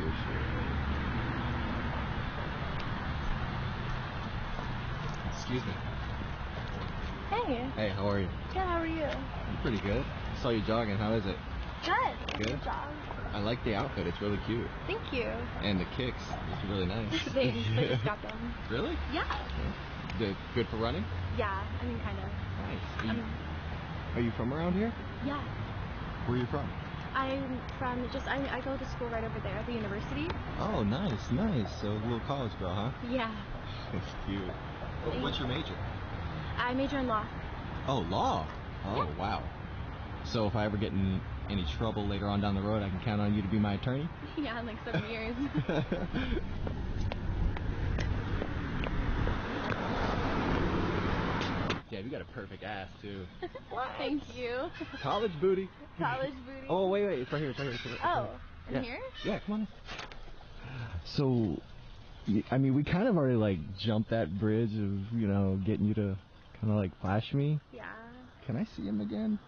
shirt. Excuse me. Hey, Hey, how are you? good. How are you? I'm pretty good. I Saw you jogging. How is it? Good. Good? job. I like the outfit. It's really cute. Thank you. And the kicks. It's really nice. Thanks. I just got them. really? Yeah. Good, good for running? Yeah. I mean, kind of. Nice. Are you, Um, are you from around here? yeah. Where are you from? I'm from just I, I go to school right over there at the university. Oh, nice, nice. So a little college girl, huh? Yeah. That's cute. What- What's your major? I major in law. Oh, law. Oh, Yeah. wow. So if I ever get in any trouble later on down the road, I can count on you to be my attorney? yeah, in like seven years. yeah, you got a perfect ass, too. Thank you. College booty. College booty. Oh, wait, wait. It's right here. It's right here. It's right here. Oh, in Yeah. here? Yeah, come on. So, I mean, we kind of already like jumped that bridge of you know getting you to kind of like flash me. Yeah. Can I see him again?